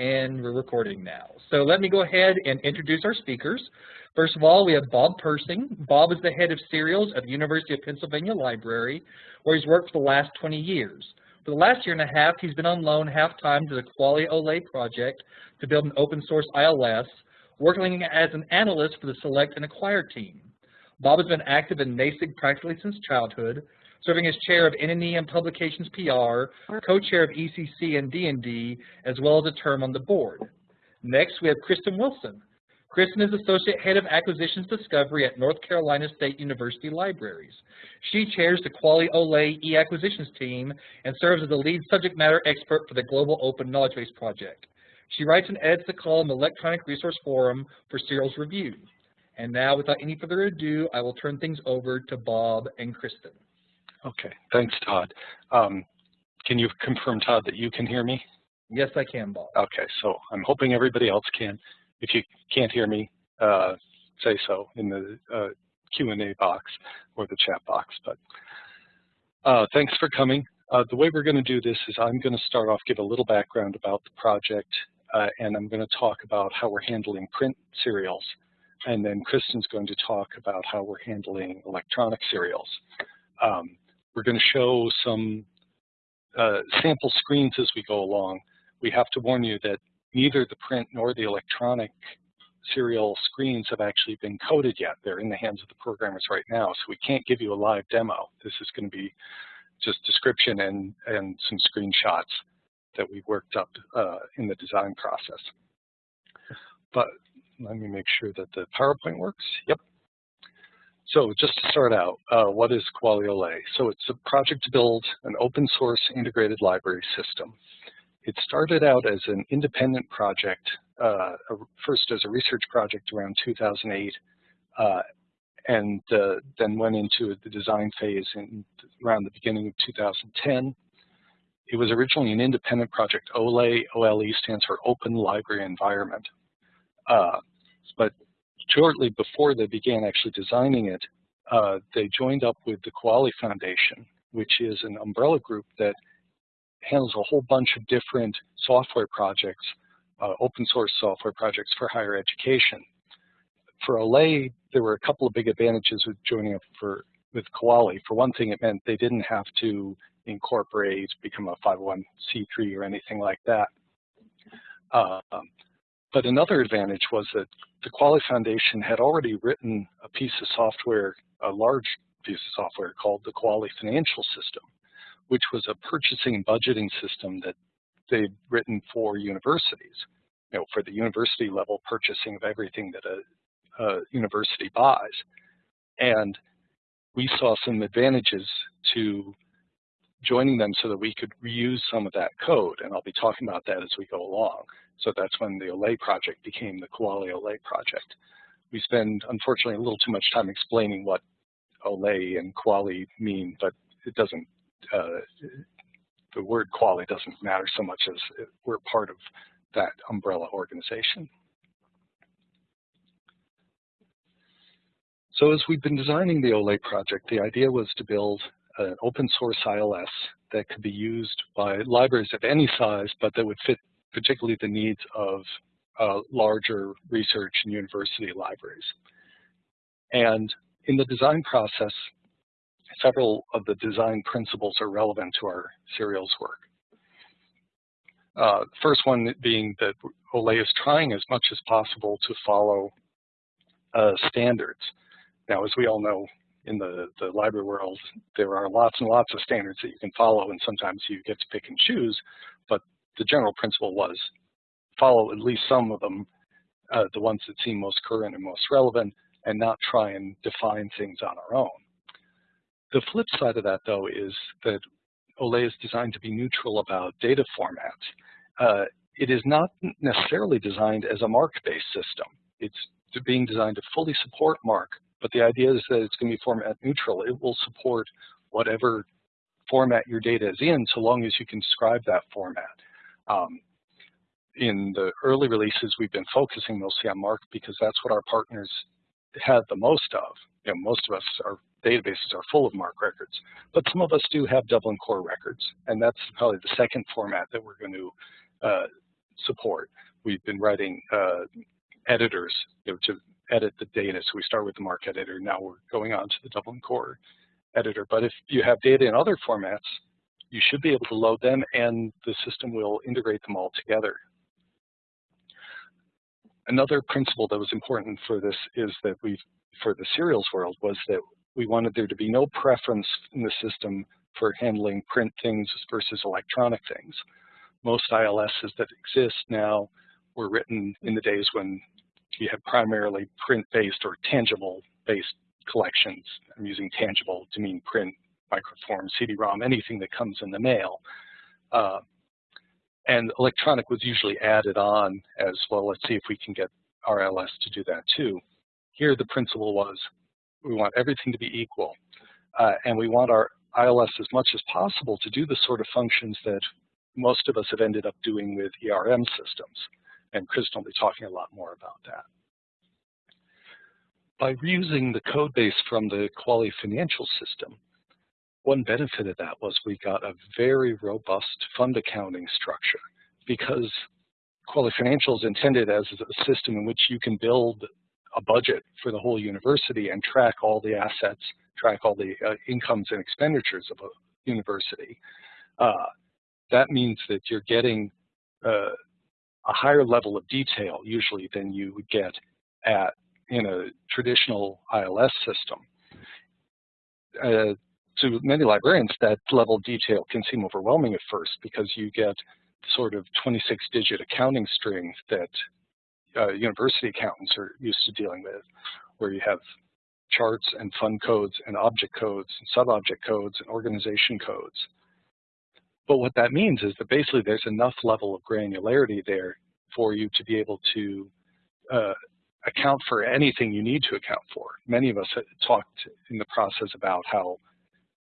and we're recording now. So let me go ahead and introduce our speakers. First of all, we have Bob Persing. Bob is the head of serials at the University of Pennsylvania Library, where he's worked for the last 20 years. For the last year and a half, he's been on loan half-time to the Kuali OLE project to build an open source ILS, working as an analyst for the Select and Acquire team. Bob has been active in NASIG practically since childhood, serving as chair of NNE and Publications PR, co-chair of ECC and D&D, as well as a term on the board. Next, we have Kristen Wilson. Kristen is Associate Head of Acquisitions Discovery at North Carolina State University Libraries. She chairs the Kuali OLE e-acquisitions team and serves as the lead subject matter expert for the Global Open Knowledge Base project. She writes and edits the column Electronic Resource Forum for Serials Review. And now, without any further ado, I will turn things over to Bob and Kristen. Okay, thanks, Todd. Um, can you confirm, Todd, that you can hear me? Yes, I can, Bob. Okay, so I'm hoping everybody else can. If you can't hear me, uh, say so in the uh, Q&A box or the chat box. But uh, thanks for coming. Uh, the way we're going to do this is I'm going to start off, give a little background about the project, uh, and I'm going to talk about how we're handling print serials. And then Kristen's going to talk about how we're handling electronic serials. Um, we're going to show some uh, sample screens as we go along. We have to warn you that neither the print nor the electronic serial screens have actually been coded yet. They're in the hands of the programmers right now, so we can't give you a live demo. This is going to be just description and, and some screenshots that we worked up uh, in the design process. But let me make sure that the PowerPoint works. Yep, so just to start out, uh, what is Kuali OLE? So it's a project to build an open source integrated library system. It started out as an independent project, uh, first as a research project around 2008, uh, and uh, then went into the design phase in around the beginning of 2010. It was originally an independent project. OLE, OLE stands for Open Library Environment. Uh, but shortly before they began actually designing it, uh, they joined up with the Kuali Foundation, which is an umbrella group that handles a whole bunch of different software projects, uh, open source software projects for higher education. For OLE, there were a couple of big advantages with joining up for with Kuali. For one thing, it meant they didn't have to incorporate, become a 501c3 or anything like that. Uh, but another advantage was that the Kuali Foundation had already written a piece of software, a large piece of software called the Kuali Financial System, which was a purchasing and budgeting system that they'd written for universities, you know, for the university level purchasing of everything that a, a university buys. And we saw some advantages to joining them so that we could reuse some of that code, and I'll be talking about that as we go along. So that's when the OLE project became the Kuali OLE project. We spend, unfortunately, a little too much time explaining what OLE and Kuali mean, but it doesn't, uh, the word Kuali doesn't matter so much as we're part of that umbrella organization. So as we've been designing the OLE project, the idea was to build an open source ILS that could be used by libraries of any size, but that would fit particularly the needs of uh, larger research and university libraries. And in the design process, several of the design principles are relevant to our serials work. Uh, first one being that OLE is trying as much as possible to follow uh, standards. Now, as we all know, in the, the library world, there are lots and lots of standards that you can follow, and sometimes you get to pick and choose, but the general principle was follow at least some of them, uh, the ones that seem most current and most relevant, and not try and define things on our own. The flip side of that, though, is that OLE is designed to be neutral about data formats. Uh, it is not necessarily designed as a MARC-based system. It's being designed to fully support MARC, but the idea is that it's going to be format neutral. It will support whatever format your data is in so long as you can describe that format. Um, in the early releases, we've been focusing mostly on MARC because that's what our partners had the most of. You know, most of us, our databases are full of MARC records, but some of us do have Dublin Core records, and that's probably the second format that we're going to uh, support. We've been writing uh, editors you know, to edit the data. So we start with the MARC editor. Now we're going on to the Dublin Core editor. But if you have data in other formats, you should be able to load them and the system will integrate them all together. Another principle that was important for this is that we, for the serials world, was that we wanted there to be no preference in the system for handling print things versus electronic things. Most ILSs that exist now were written in the days when you had primarily print-based or tangible-based collections. I'm using tangible to mean print, microform, CD-ROM, anything that comes in the mail. Uh, and electronic was usually added on as well. Let's see if we can get RLS to do that too. Here the principle was we want everything to be equal. Uh, and we want our ILS as much as possible to do the sort of functions that most of us have ended up doing with ERM systems. And Kristen will be talking a lot more about that. By reusing the code base from the Kuali financial system, one benefit of that was we got a very robust fund accounting structure because Kuali Financial is intended as a system in which you can build a budget for the whole university and track all the assets, track all the uh, incomes and expenditures of a university. Uh, that means that you're getting uh, a higher level of detail usually than you would get at in a traditional ILS system. Uh, to many librarians, that level of detail can seem overwhelming at first because you get sort of 26-digit accounting strings that uh, university accountants are used to dealing with, where you have charts and fund codes and object codes and sub-object codes and organization codes. But what that means is that basically there's enough level of granularity there for you to be able to uh, account for anything you need to account for. Many of us talked in the process about how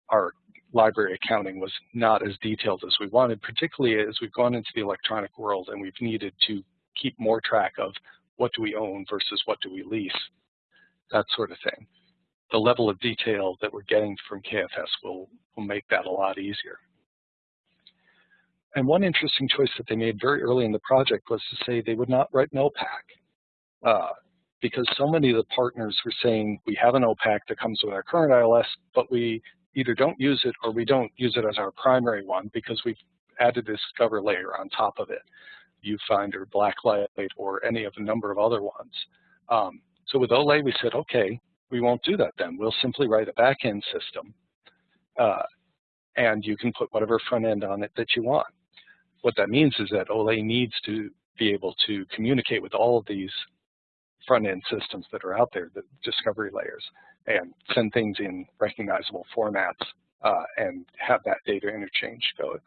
our library accounting was not as detailed as we wanted, particularly as we've gone into the electronic world and we've needed to keep more track of what do we own versus what do we lease, that sort of thing. The level of detail that we're getting from KFS will, will make that a lot easier. And one interesting choice that they made very early in the project was to say they would not write an OPAC. Uh, because so many of the partners were saying we have an OPAC that comes with our current ILS, but we either don't use it or we don't use it as our primary one because we've added this Discover layer on top of it, Viewfinder, Blacklight, or any of a number of other ones. Um, so with OLE, we said, okay, we won't do that then. We'll simply write a backend system, uh, and you can put whatever front end on it that you want. What that means is that OLE needs to be able to communicate with all of these front-end systems that are out there, the discovery layers, and send things in recognizable formats uh, and have that data interchange go.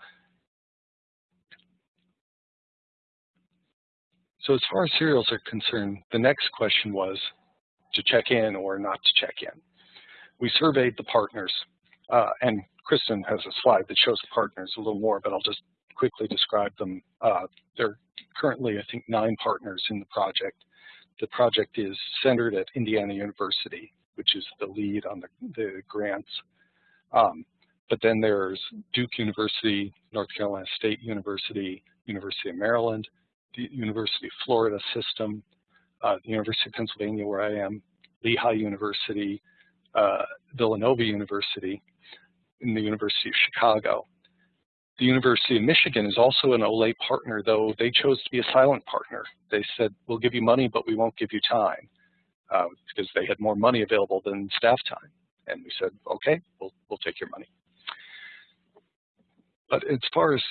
So as far as serials are concerned, the next question was to check in or not to check in. We surveyed the partners, uh, and Kristen has a slide that shows the partners a little more, but I'll just quickly describe them. Uh, there are currently, I think, nine partners in the project. The project is centered at Indiana University, which is the lead on the, the grants. Um, but then there's Duke University, North Carolina State University, University of Maryland, the University of Florida system, uh, the University of Pennsylvania where I am, Lehigh University, uh, Villanova University, and the University of Chicago. The University of Michigan is also an OLE partner, though they chose to be a silent partner. They said, we'll give you money, but we won't give you time, uh, because they had more money available than staff time. And we said, okay, we'll, we'll take your money. But as far as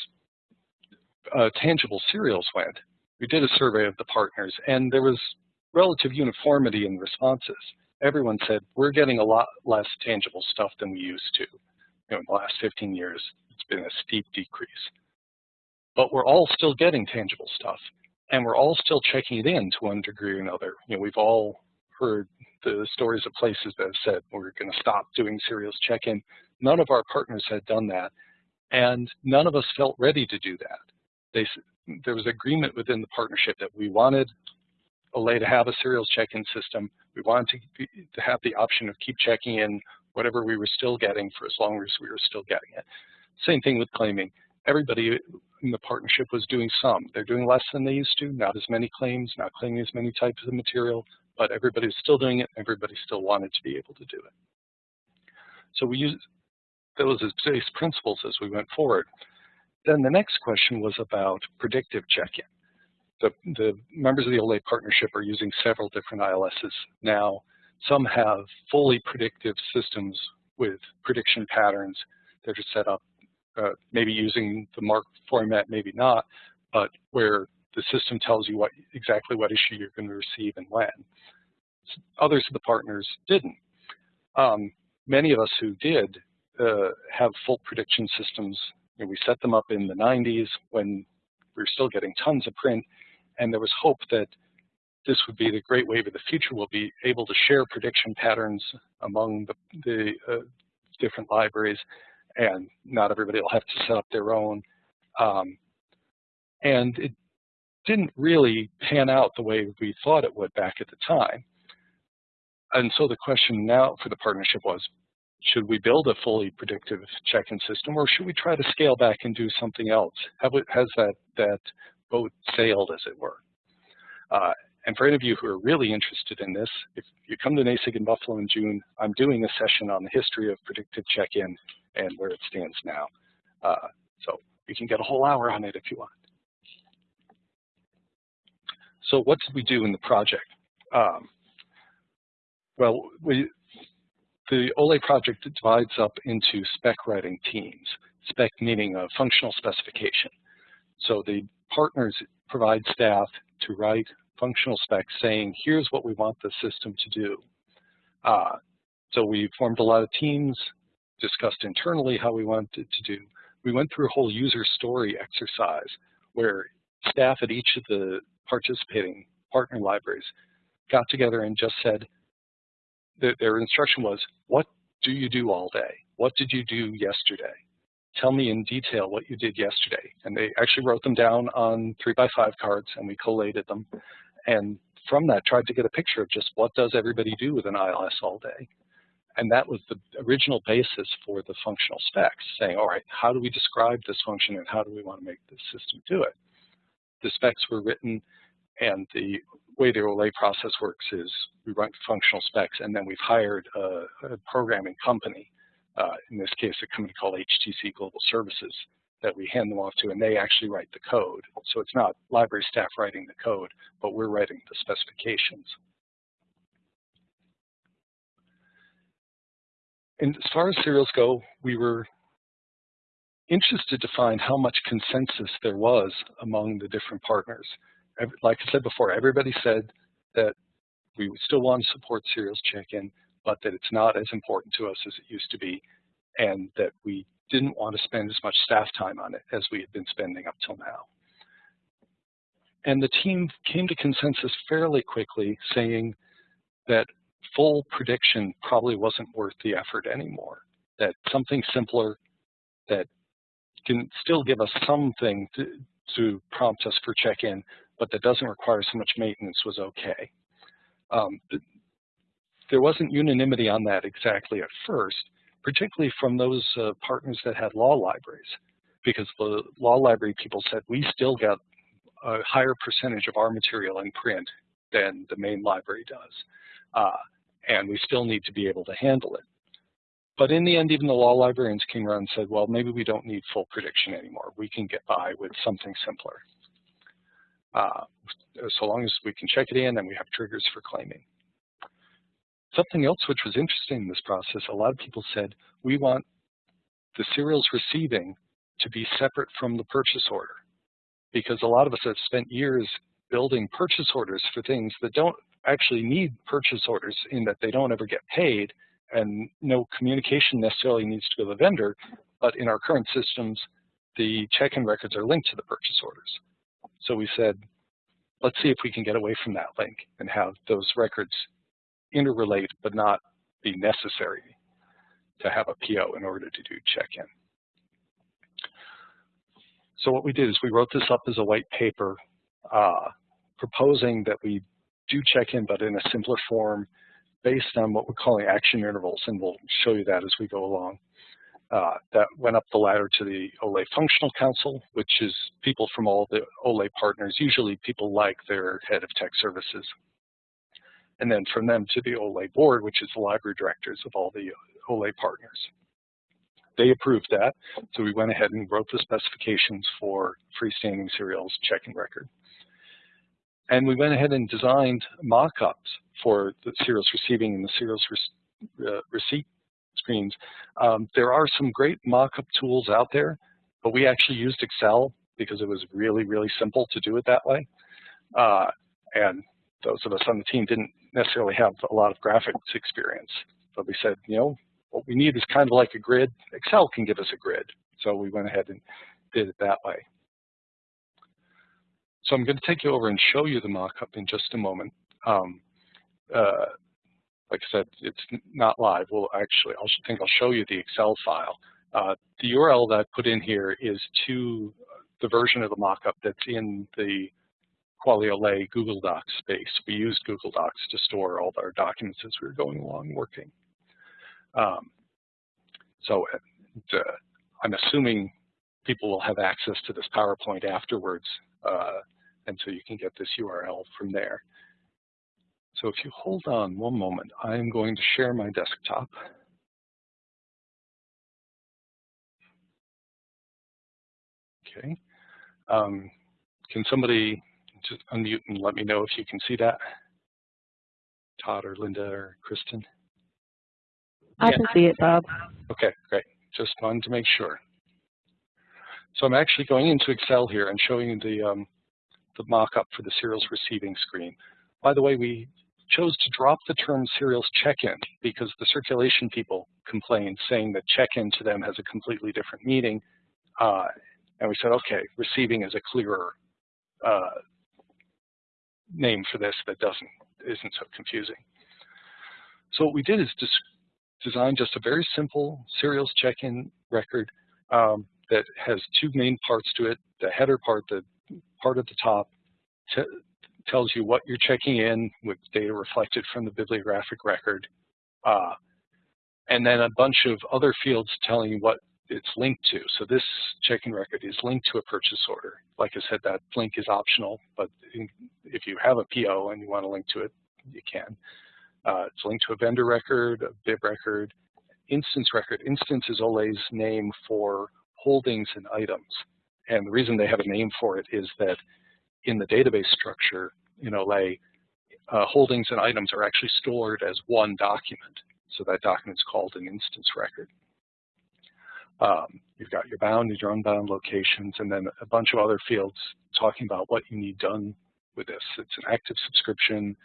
uh, tangible serials went, we did a survey of the partners, and there was relative uniformity in responses. Everyone said, we're getting a lot less tangible stuff than we used to. You know, in the last 15 years, it's been a steep decrease. But we're all still getting tangible stuff, and we're all still checking it in to one degree or another. You know, we've all heard the stories of places that have said we're going to stop doing serials check-in. None of our partners had done that, and none of us felt ready to do that. They, there was agreement within the partnership that we wanted OLE to have a serials check-in system. We wanted to, be, to have the option of keep checking in whatever we were still getting for as long as we were still getting it. Same thing with claiming. everybody in the partnership was doing some. They're doing less than they used to, not as many claims, not claiming as many types of material, but everybody was still doing it. Everybody still wanted to be able to do it. So we used those as base principles as we went forward. Then the next question was about predictive check-in. The, the members of the OLE partnership are using several different ILSs now. Some have fully predictive systems with prediction patterns that are set up, uh, maybe using the MARC format, maybe not, but where the system tells you what exactly what issue you're going to receive and when. Others of the partners didn't. Um, many of us who did uh, have full prediction systems. You know, we set them up in the 90s when we were still getting tons of print, and there was hope that this would be the great wave of the future. We'll be able to share prediction patterns among the, the uh, different libraries, and not everybody will have to set up their own. Um, and it didn't really pan out the way we thought it would back at the time. And so the question now for the partnership was, should we build a fully predictive check-in system or should we try to scale back and do something else? Have, has that, that boat sailed, as it were? Uh, and for any of you who are really interested in this, if you come to NASIG in Buffalo in June, I'm doing a session on the history of predictive check-in and where it stands now. Uh, so you can get a whole hour on it if you want. So what did we do in the project? Um, well, we, the OLE project divides up into spec writing teams, spec meaning a functional specification. So the partners provide staff to write functional spec saying, here's what we want the system to do. Uh, so we formed a lot of teams, discussed internally how we wanted to do. We went through a whole user story exercise where staff at each of the participating partner libraries got together and just said, their, their instruction was, what do you do all day? What did you do yesterday? Tell me in detail what you did yesterday. And they actually wrote them down on three by five cards and we collated them. And from that tried to get a picture of just what does everybody do with an ILS all day. And that was the original basis for the functional specs, saying, all right, how do we describe this function and how do we want to make this system do it? The specs were written and the way the OLE process works is we run functional specs and then we've hired a, a programming company, uh, in this case a company called HTC Global Services, that we hand them off to and they actually write the code. So it's not library staff writing the code, but we're writing the specifications. And as far as serials go, we were interested to find how much consensus there was among the different partners like I said before, everybody said that we would still want to support serials check-in, but that it's not as important to us as it used to be, and that we didn't want to spend as much staff time on it as we had been spending up till now. And the team came to consensus fairly quickly, saying that full prediction probably wasn't worth the effort anymore, that something simpler that can still give us something to, to prompt us for check-in, but that doesn't require so much maintenance was okay. Um, there wasn't unanimity on that exactly at first, particularly from those uh, partners that had law libraries, because the law library people said we still get a higher percentage of our material in print than the main library does, uh, and we still need to be able to handle it. But in the end, even the law librarians came around and said, well, maybe we don't need full prediction anymore. We can get by with something simpler. Uh, so long as we can check it in and we have triggers for claiming. Something else which was interesting in this process, a lot of people said, we want the serials receiving to be separate from the purchase order. Because a lot of us have spent years building purchase orders for things that don't actually need purchase orders in that they don't ever get paid and no communication necessarily needs to go to the vendor, but in our current systems, the check-in records are linked to the purchase orders. So we said, let's see if we can get away from that link and have those records interrelate but not be necessary to have a PO in order to do check-in. So what we did is we wrote this up as a white paper uh, proposing that we do check-in but in a simpler form based on what we're calling action intervals, and we'll show you that as we go along. Uh, that went up the ladder to the OLE Functional Council, which is people from all the OLE partners, usually people like their head of tech services. And then from them to the OLE board, which is the library directors of all the OLE partners. They approved that, so we went ahead and wrote the specifications for freestanding serials checking record. And we went ahead and designed mock-ups for the serials receiving and the serials re uh, receipt screens. Um, there are some great mock-up tools out there, but we actually used Excel because it was really, really simple to do it that way. Uh, and those of us on the team didn't necessarily have a lot of graphics experience. But we said, you know, what we need is kind of like a grid. Excel can give us a grid. So we went ahead and did it that way. So I'm going to take you over and show you the mock-up in just a moment. Um, uh, like I said, it's not live. Well, actually, I think I'll show you the Excel file. Uh, the URL that I put in here is to the version of the mockup that's in the Kuali OLE Google Docs space. We used Google Docs to store all of our documents as we were going along working. Um, so uh, I'm assuming people will have access to this PowerPoint afterwards, uh, and so you can get this URL from there. So if you hold on one moment, I'm going to share my desktop. Okay. Um, can somebody just unmute and let me know if you can see that? Todd or Linda or Kristen? I can see it, Bob. Okay, great. Just wanted to make sure. So I'm actually going into Excel here and showing you the, um, the mock-up for the serials receiving screen. By the way, we chose to drop the term serials check-in because the circulation people complained saying that check-in to them has a completely different meaning. Uh, and we said, okay, receiving is a clearer uh, name for this that doesn't isn't so confusing. So what we did is just design just a very simple serials check-in record um, that has two main parts to it. The header part, the part at the top, tells you what you're checking in with data reflected from the bibliographic record. Uh, and then a bunch of other fields telling you what it's linked to. So this check-in record is linked to a purchase order. Like I said, that link is optional, but if you have a PO and you want to link to it, you can. Uh, it's linked to a vendor record, a bib record, instance record. Instance is OLE's name for holdings and items. And the reason they have a name for it is that in the database structure in OLE, uh, holdings and items are actually stored as one document. So that document is called an instance record. Um, you've got your bound and your unbound locations, and then a bunch of other fields talking about what you need done with this. It's an active subscription.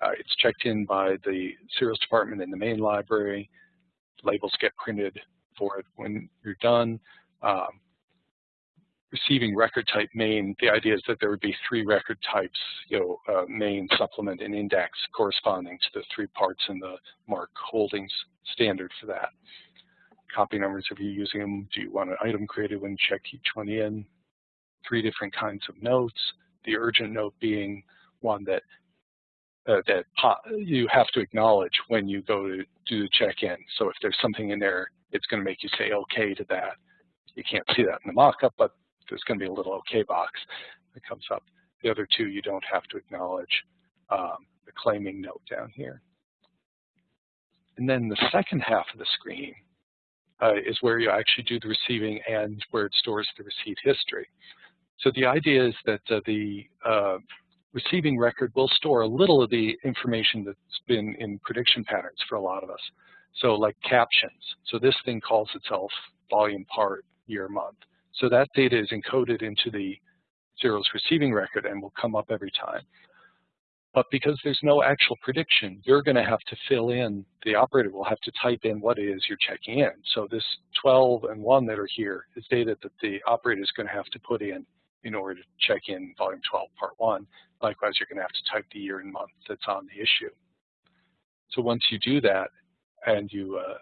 Uh, it's checked in by the serials department in the main library. Labels get printed for it when you're done. Um, receiving record type main, the idea is that there would be three record types, you know, uh, main, supplement, and index corresponding to the three parts in the MARC holdings standard for that. Copy numbers, if you're using them, do you want an item created when check each one in? Three different kinds of notes, the urgent note being one that uh, that you have to acknowledge when you go to do the check-in. So if there's something in there, it's going to make you say okay to that. You can't see that in the mock-up, but there's going to be a little okay box that comes up. The other two you don't have to acknowledge um, the claiming note down here. And then the second half of the screen uh, is where you actually do the receiving and where it stores the receipt history. So the idea is that uh, the uh, receiving record will store a little of the information that's been in prediction patterns for a lot of us. So like captions. So this thing calls itself volume part year month. So that data is encoded into the serials receiving record and will come up every time. But because there's no actual prediction, you're going to have to fill in, the operator will have to type in what it is you're checking in. So this 12 and 1 that are here is data that the operator is going to have to put in in order to check in volume 12, part 1. Likewise, you're going to have to type the year and month that's on the issue. So once you do that and you, uh,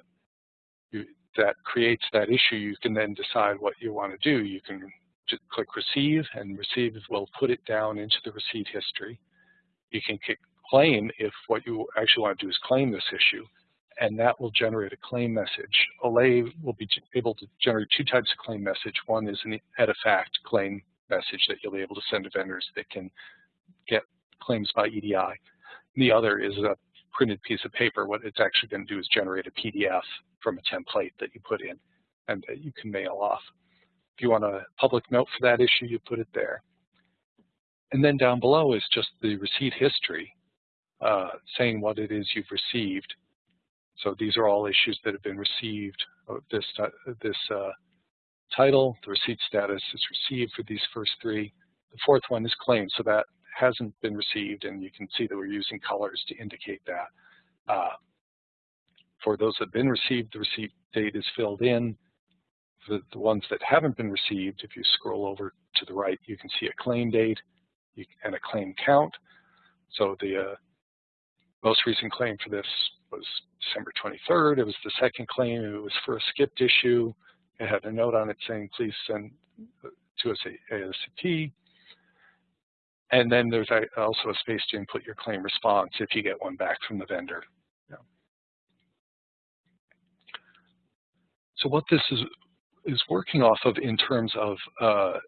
you that creates that issue, you can then decide what you want to do. You can just click receive and receive will put it down into the receipt history. You can claim if what you actually want to do is claim this issue and that will generate a claim message. OLE will be able to generate two types of claim message. One is an EDIFACT claim message that you'll be able to send to vendors that can get claims by EDI. The other is a printed piece of paper. What it's actually going to do is generate a PDF from a template that you put in and that you can mail off. If you want a public note for that issue, you put it there. And then down below is just the receipt history, uh, saying what it is you've received. So these are all issues that have been received. This, uh, this uh, title, the receipt status is received for these first three. The fourth one is claimed, so that hasn't been received, and you can see that we're using colors to indicate that. Uh, for those that have been received, the receipt date is filled in. For the ones that haven't been received, if you scroll over to the right, you can see a claim date and a claim count. So the uh, most recent claim for this was December 23rd. It was the second claim. It was for a skipped issue. It had a note on it saying, please send to us ASAP. And then there's also a space to input your claim response if you get one back from the vendor. Yeah. So what this is is working off of in terms of uh,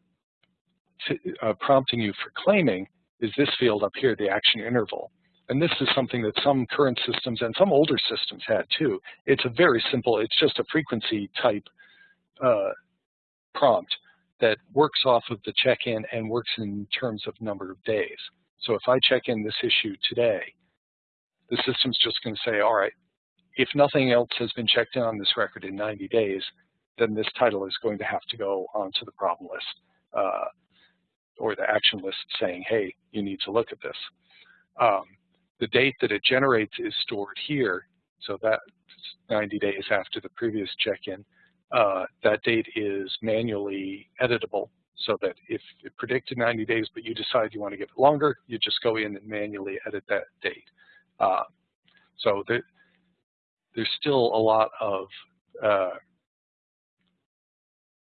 uh, prompting you for claiming is this field up here, the action interval. And this is something that some current systems and some older systems had too. It's a very simple, it's just a frequency type uh, prompt that works off of the check-in and works in terms of number of days. So if I check in this issue today, the system's just going to say, all right, if nothing else has been checked in on this record in 90 days, then this title is going to have to go onto the problem list uh, or the action list saying, hey, you need to look at this. Um, the date that it generates is stored here, so that's 90 days after the previous check-in. Uh, that date is manually editable so that if it predicted 90 days but you decide you want to give it longer, you just go in and manually edit that date. Uh, so there, there's still a lot of uh,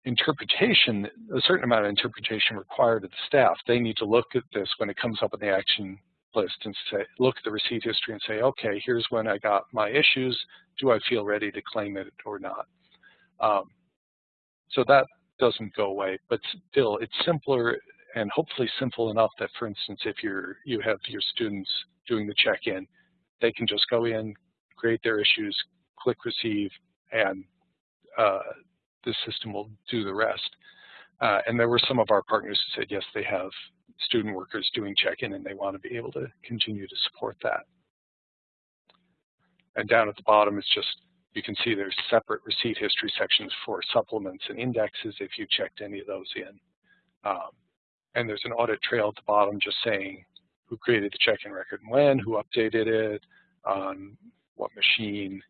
interpretation, a certain amount of interpretation required of the staff. They need to look at this when it comes up in the action list and say, look at the receipt history and say, okay, here's when I got my issues. Do I feel ready to claim it or not? Um, so that doesn't go away, but still it's simpler and hopefully simple enough that, for instance, if you're, you have your students doing the check-in, they can just go in, create their issues, click receive, and uh, the system will do the rest. Uh, and there were some of our partners who said, yes, they have student workers doing check-in and they want to be able to continue to support that. And down at the bottom is just you can see there's separate receipt history sections for supplements and indexes if you checked any of those in. Um, and there's an audit trail at the bottom just saying who created the check-in record and when, who updated it, on what machine,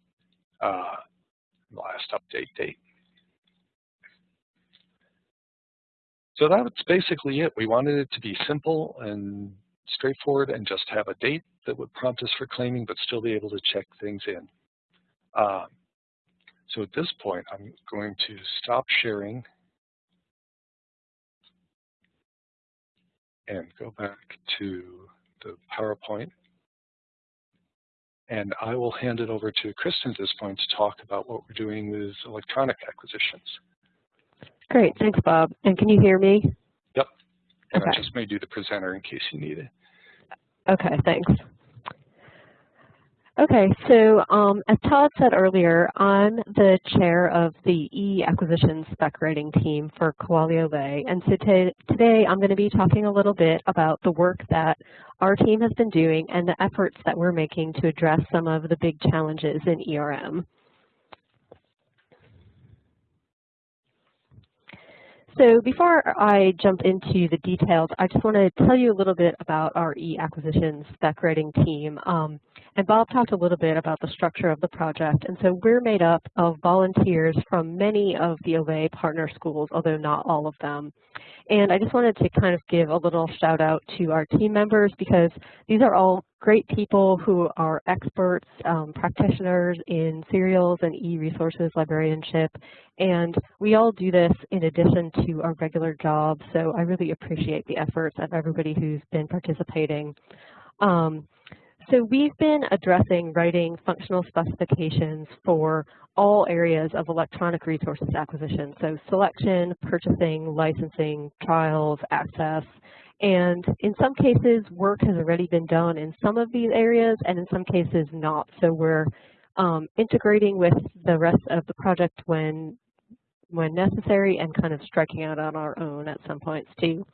uh, last update date. So that's basically it. We wanted it to be simple and straightforward and just have a date that would prompt us for claiming but still be able to check things in. Um, so at this point, I'm going to stop sharing and go back to the PowerPoint. And I will hand it over to Kristen at this point to talk about what we're doing with electronic acquisitions. Great, thanks, Bob. And can you hear me? Yep. And okay. I just made you the presenter in case you need it. Okay, thanks. Okay, so um, as Todd said earlier, I'm the chair of the e-acquisition spec writing team for Kuali OLE, and so today I'm going to be talking a little bit about the work that our team has been doing and the efforts that we're making to address some of the big challenges in ERM. So before I jump into the details, I just want to tell you a little bit about our e-acquisition spec writing team. Um, and Bob talked a little bit about the structure of the project. And so we're made up of volunteers from many of the OLE partner schools, although not all of them. And I just wanted to kind of give a little shout out to our team members because these are all great people who are experts, um, practitioners in serials and e-resources librarianship. And we all do this in addition to our regular jobs. So I really appreciate the efforts of everybody who's been participating. Um, so we've been addressing writing functional specifications for all areas of electronic resources acquisition, so selection, purchasing, licensing, trials, access, and in some cases work has already been done in some of these areas and in some cases not. So we're um, integrating with the rest of the project when when necessary and kind of striking out on our own at some points too.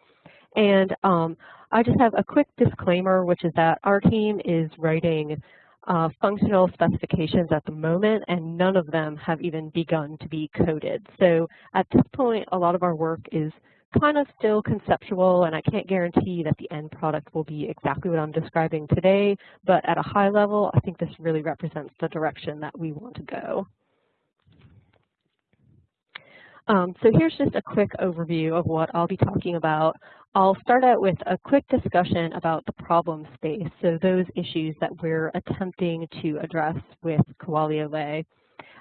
And um, I just have a quick disclaimer, which is that our team is writing uh, functional specifications at the moment, and none of them have even begun to be coded. So at this point, a lot of our work is kind of still conceptual, and I can't guarantee that the end product will be exactly what I'm describing today, but at a high level, I think this really represents the direction that we want to go. Um, so here's just a quick overview of what I'll be talking about. I'll start out with a quick discussion about the problem space, so those issues that we're attempting to address with Kuali OLE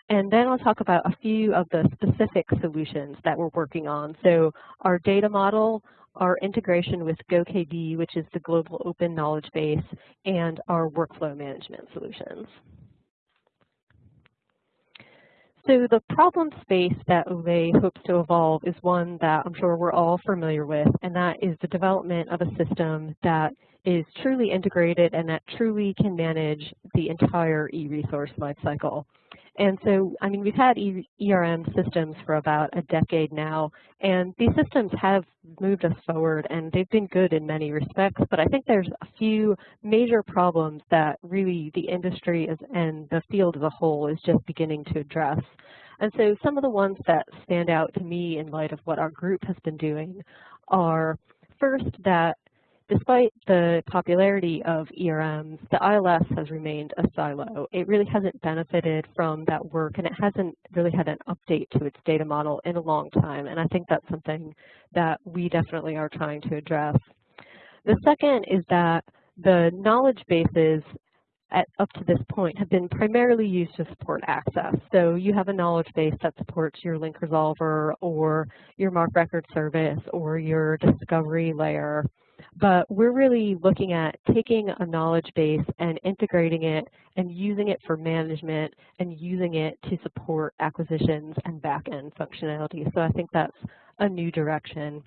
And then I'll talk about a few of the specific solutions that we're working on. So our data model, our integration with GoKB, which is the global open knowledge base, and our workflow management solutions. So the problem space that OLE hopes to evolve is one that I'm sure we're all familiar with, and that is the development of a system that is truly integrated and that truly can manage the entire e-resource lifecycle. And so, I mean, we've had ERM systems for about a decade now, and these systems have moved us forward, and they've been good in many respects, but I think there's a few major problems that really the industry is, and the field as a whole is just beginning to address. And so some of the ones that stand out to me in light of what our group has been doing are first that Despite the popularity of ERMs, the ILS has remained a silo. It really hasn't benefited from that work and it hasn't really had an update to its data model in a long time. And I think that's something that we definitely are trying to address. The second is that the knowledge bases at, up to this point have been primarily used to support access. So you have a knowledge base that supports your link resolver or your MARC record service or your discovery layer but we're really looking at taking a knowledge base and integrating it and using it for management and using it to support acquisitions and back-end functionality. So I think that's a new direction.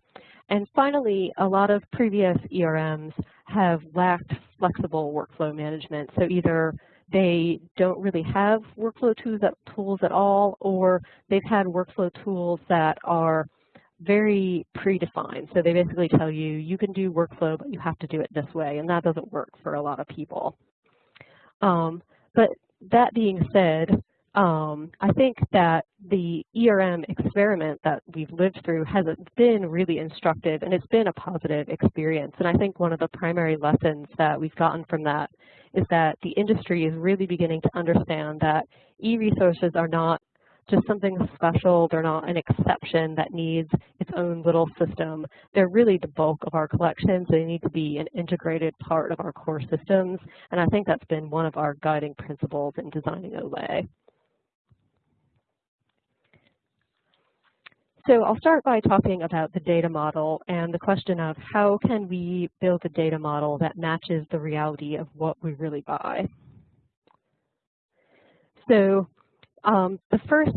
And finally, a lot of previous ERMs have lacked flexible workflow management. So either they don't really have workflow tools, tools at all, or they've had workflow tools that are very predefined. So they basically tell you, you can do workflow, but you have to do it this way, and that doesn't work for a lot of people. Um, but that being said, um, I think that the ERM experiment that we've lived through has been really instructive and it's been a positive experience. And I think one of the primary lessons that we've gotten from that is that the industry is really beginning to understand that e-resources are not just something special. They're not an exception that needs its own little system. They're really the bulk of our collections. they need to be an integrated part of our core systems. And I think that's been one of our guiding principles in designing OLE. So I'll start by talking about the data model and the question of how can we build a data model that matches the reality of what we really buy. So um, the first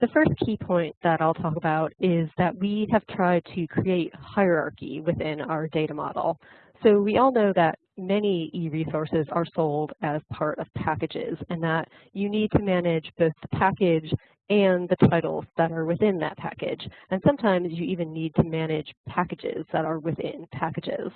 the first key point that I'll talk about is that we have tried to create hierarchy within our data model. So we all know that many e-resources are sold as part of packages and that you need to manage both the package and the titles that are within that package. And sometimes you even need to manage packages that are within packages.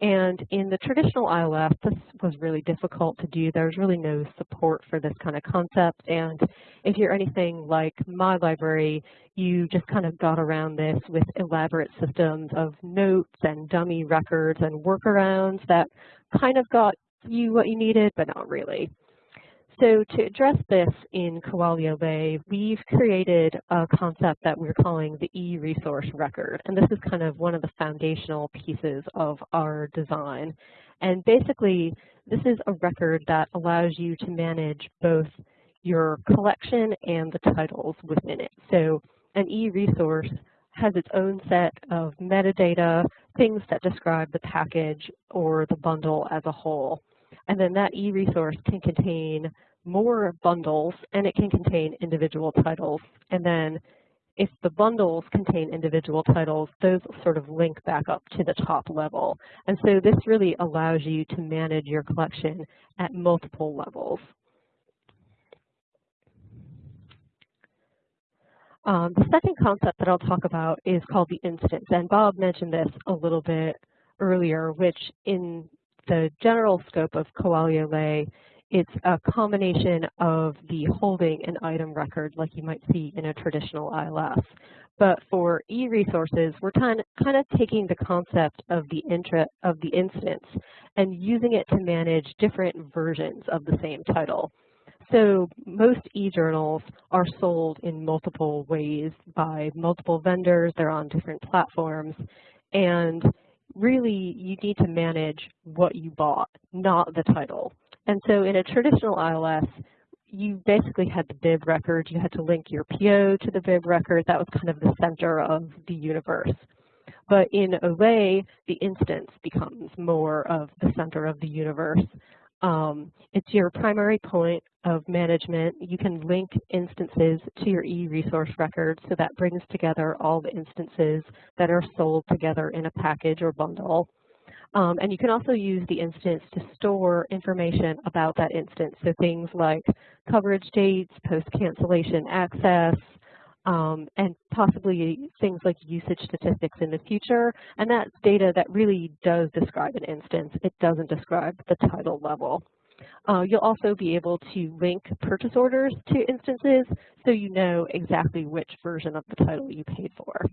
And in the traditional ILS, this was really difficult to do. There's really no support for this kind of concept. And if you're anything like my library, you just kind of got around this with elaborate systems of notes and dummy records and workarounds that kind of got you what you needed, but not really. So to address this in Kuali OLE, we've created a concept that we're calling the e-resource record. And this is kind of one of the foundational pieces of our design. And basically, this is a record that allows you to manage both your collection and the titles within it. So an e-resource has its own set of metadata, things that describe the package or the bundle as a whole. And then that e-resource can contain more bundles and it can contain individual titles. And then if the bundles contain individual titles, those sort of link back up to the top level. And so this really allows you to manage your collection at multiple levels. Um, the second concept that I'll talk about is called the instance, and Bob mentioned this a little bit earlier, which in the general scope of Kuali OLE, it's a combination of the holding and item record like you might see in a traditional ILS. But for e-resources, we're kind of taking the concept of the, intra, of the instance and using it to manage different versions of the same title. So most e-journals are sold in multiple ways by multiple vendors. They're on different platforms. And really, you need to manage what you bought, not the title. And so in a traditional ILS, you basically had the bib record. You had to link your PO to the bib record. That was kind of the center of the universe. But in OLE, the instance becomes more of the center of the universe. Um, it's your primary point of management. You can link instances to your e-resource record, so that brings together all the instances that are sold together in a package or bundle. Um, and you can also use the instance to store information about that instance, so things like coverage dates, post-cancellation access, um, and possibly things like usage statistics in the future. And that's data that really does describe an instance. It doesn't describe the title level. Uh, you'll also be able to link purchase orders to instances so you know exactly which version of the title you paid for.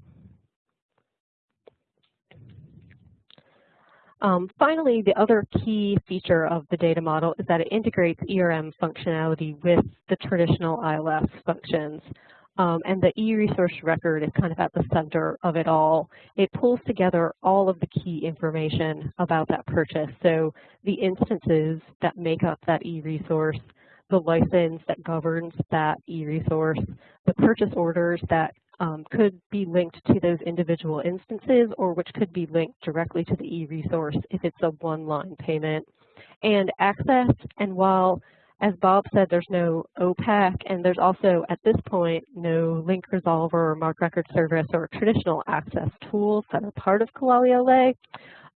Um, finally, the other key feature of the data model is that it integrates ERM functionality with the traditional ILS functions. Um, and the e-resource record is kind of at the center of it all. It pulls together all of the key information about that purchase. So the instances that make up that e-resource, the license that governs that e-resource, the purchase orders that um, could be linked to those individual instances or which could be linked directly to the e-resource if it's a one-line payment. And access, and while as Bob said, there's no OPAC, and there's also, at this point, no link resolver or MARC record service or traditional access tools that are part of OLE.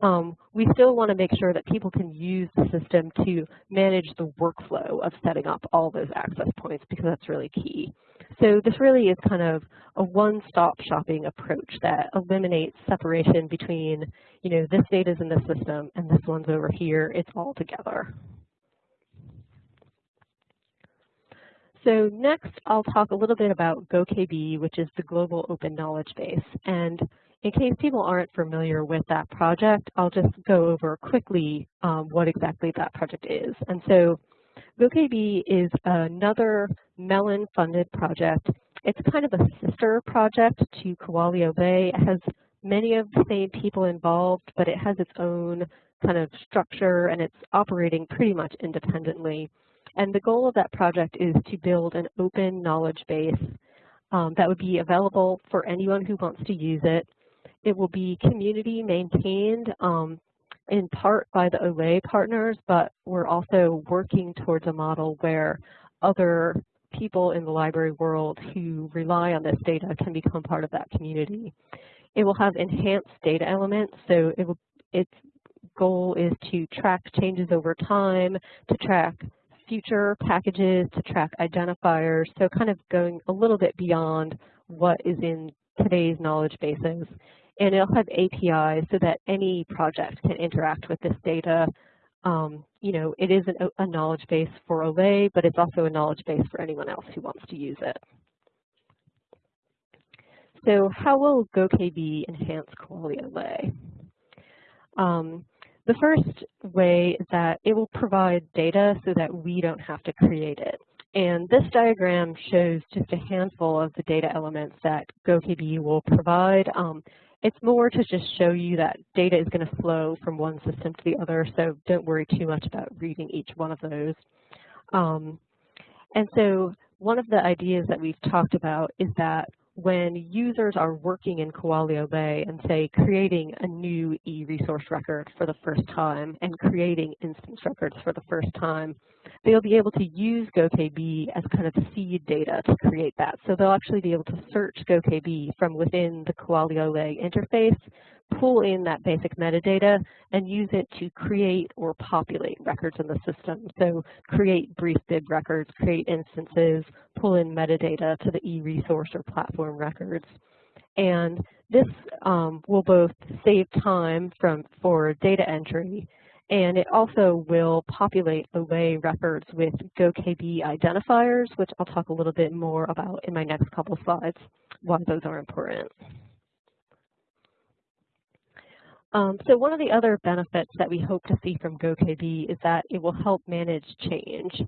Um, we still want to make sure that people can use the system to manage the workflow of setting up all those access points because that's really key. So this really is kind of a one-stop shopping approach that eliminates separation between, you know, this data is in this system and this one's over here. It's all together. So next, I'll talk a little bit about GoKB, which is the Global Open Knowledge Base. And in case people aren't familiar with that project, I'll just go over quickly um, what exactly that project is. And so GoKB is another Mellon-funded project. It's kind of a sister project to Kuali OLE. It has many of the same people involved, but it has its own kind of structure and it's operating pretty much independently. And the goal of that project is to build an open knowledge base um, that would be available for anyone who wants to use it. It will be community maintained um, in part by the OLE partners, but we're also working towards a model where other people in the library world who rely on this data can become part of that community. It will have enhanced data elements, so it will, its goal is to track changes over time, to track future packages to track identifiers, so kind of going a little bit beyond what is in today's knowledge bases. And it'll have APIs so that any project can interact with this data. Um, you know, it is an, a knowledge base for OLE, but it's also a knowledge base for anyone else who wants to use it. So how will GoKB enhance Kuali OLE? Um, the first way is that it will provide data so that we don't have to create it. And this diagram shows just a handful of the data elements that GoKB will provide. Um, it's more to just show you that data is going to flow from one system to the other, so don't worry too much about reading each one of those. Um, and so one of the ideas that we've talked about is that when users are working in Kuali OLE and say creating a new e-resource record for the first time and creating instance records for the first time, they'll be able to use GoKB as kind of seed data to create that. So they'll actually be able to search GoKB from within the Kuali OLE interface pull in that basic metadata and use it to create or populate records in the system. So create brief bib records, create instances, pull in metadata to the e-resource or platform records. And this um, will both save time from for data entry and it also will populate away records with GoKB identifiers, which I'll talk a little bit more about in my next couple slides, why those are important. Um, so one of the other benefits that we hope to see from GoKB is that it will help manage change.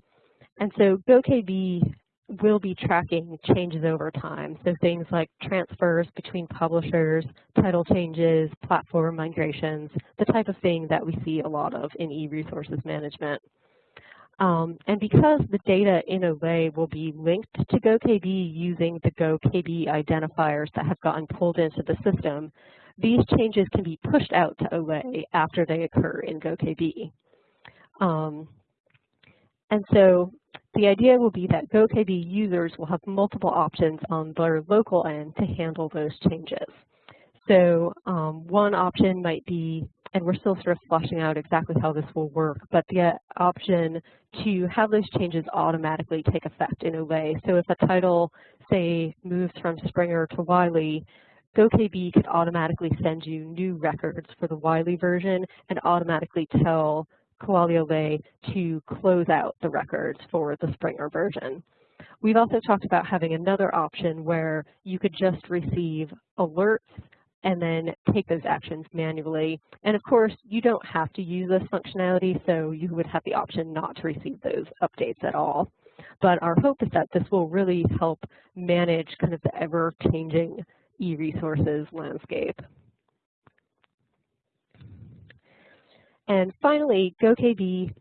And so GoKB will be tracking changes over time. So things like transfers between publishers, title changes, platform migrations, the type of thing that we see a lot of in e-resources management. Um, and because the data in OLE will be linked to GoKB using the GoKB identifiers that have gotten pulled into the system, these changes can be pushed out to OLE after they occur in GoKB. Um, and so the idea will be that GoKB users will have multiple options on their local end to handle those changes. So um, one option might be, and we're still sort of fleshing out exactly how this will work, but the option to have those changes automatically take effect in OLE. So if a title, say, moves from Springer to Wiley, GoKB could automatically send you new records for the Wiley version and automatically tell Kuali OLE to close out the records for the Springer version. We've also talked about having another option where you could just receive alerts and then take those actions manually. And of course, you don't have to use this functionality, so you would have the option not to receive those updates at all. But our hope is that this will really help manage kind of the ever-changing e-resources landscape. And finally, GoKB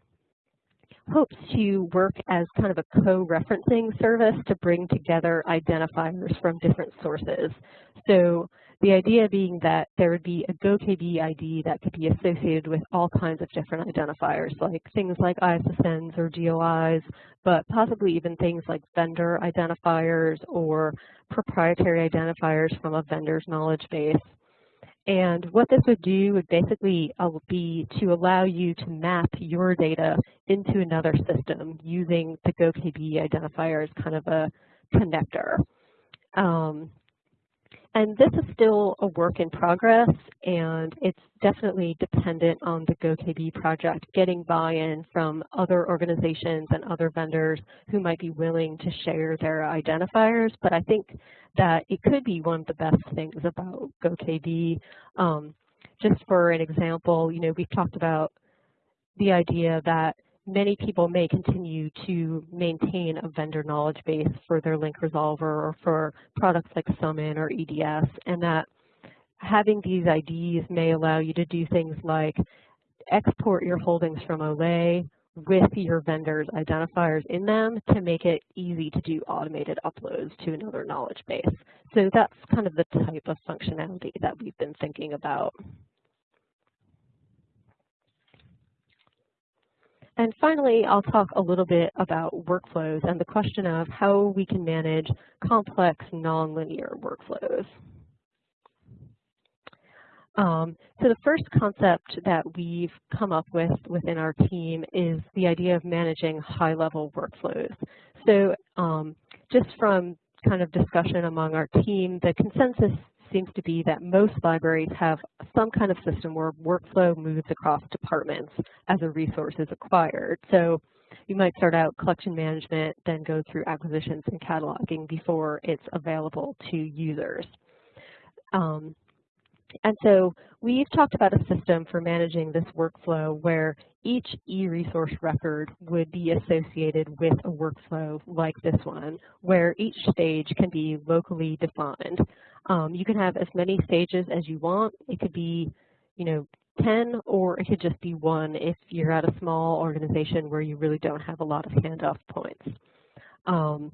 hopes to work as kind of a co-referencing service to bring together identifiers from different sources. So the idea being that there would be a GoKB ID that could be associated with all kinds of different identifiers, like things like ISSNs or DOIs, but possibly even things like vendor identifiers or proprietary identifiers from a vendor's knowledge base. And what this would do would basically uh, be to allow you to map your data into another system using the GoKB identifier as kind of a connector. Um, and this is still a work in progress, and it's definitely dependent on the GoKB project getting buy-in from other organizations and other vendors who might be willing to share their identifiers. But I think that it could be one of the best things about GoKB. Um, just for an example, you know, we've talked about the idea that many people may continue to maintain a vendor knowledge base for their link resolver or for products like Summon or EDS, and that having these IDs may allow you to do things like export your holdings from OLE with your vendor's identifiers in them to make it easy to do automated uploads to another knowledge base. So that's kind of the type of functionality that we've been thinking about. And finally, I'll talk a little bit about workflows and the question of how we can manage complex nonlinear workflows. Um, so the first concept that we've come up with within our team is the idea of managing high-level workflows. So um, just from kind of discussion among our team, the consensus seems to be that most libraries have some kind of system where workflow moves across departments as a resource is acquired. So you might start out collection management, then go through acquisitions and cataloging before it's available to users. Um, and so we've talked about a system for managing this workflow where each e-resource record would be associated with a workflow like this one, where each stage can be locally defined. Um, you can have as many stages as you want. It could be, you know, 10 or it could just be one if you're at a small organization where you really don't have a lot of handoff points. Um,